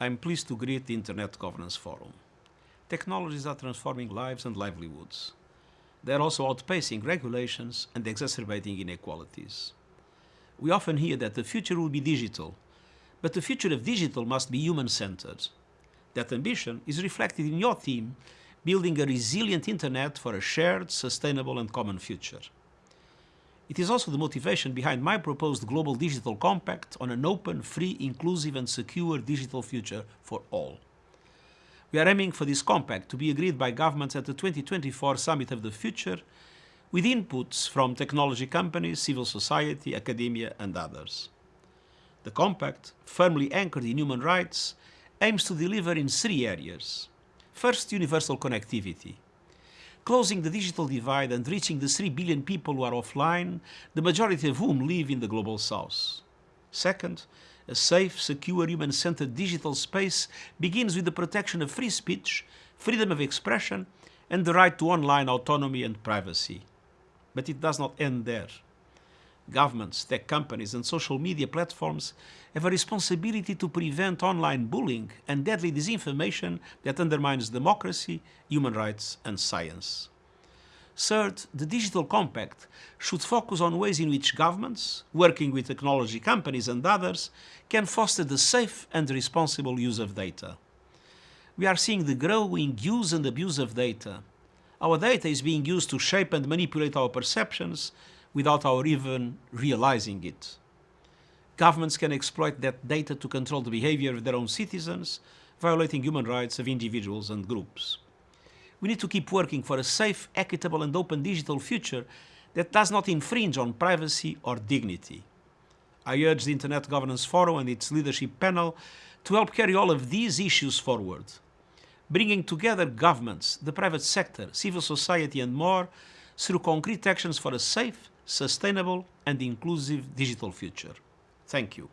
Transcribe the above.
I'm pleased to greet the Internet Governance Forum. Technologies are transforming lives and livelihoods. They're also outpacing regulations and exacerbating inequalities. We often hear that the future will be digital, but the future of digital must be human-centered. That ambition is reflected in your theme, building a resilient internet for a shared, sustainable and common future. It is also the motivation behind my proposed Global Digital Compact on an open, free, inclusive and secure digital future for all. We are aiming for this compact to be agreed by governments at the 2024 Summit of the Future with inputs from technology companies, civil society, academia and others. The compact, firmly anchored in human rights, aims to deliver in three areas. First, universal connectivity closing the digital divide and reaching the 3 billion people who are offline, the majority of whom live in the global south. Second, a safe, secure, human-centered digital space begins with the protection of free speech, freedom of expression, and the right to online autonomy and privacy. But it does not end there. Governments, tech companies, and social media platforms have a responsibility to prevent online bullying and deadly disinformation that undermines democracy, human rights and science. Third, the Digital Compact should focus on ways in which governments, working with technology companies and others, can foster the safe and responsible use of data. We are seeing the growing use and abuse of data. Our data is being used to shape and manipulate our perceptions without our even realizing it. Governments can exploit that data to control the behavior of their own citizens, violating human rights of individuals and groups. We need to keep working for a safe, equitable and open digital future that does not infringe on privacy or dignity. I urge the Internet Governance Forum and its leadership panel to help carry all of these issues forward, bringing together governments, the private sector, civil society and more through concrete actions for a safe, sustainable and inclusive digital future. Thank you.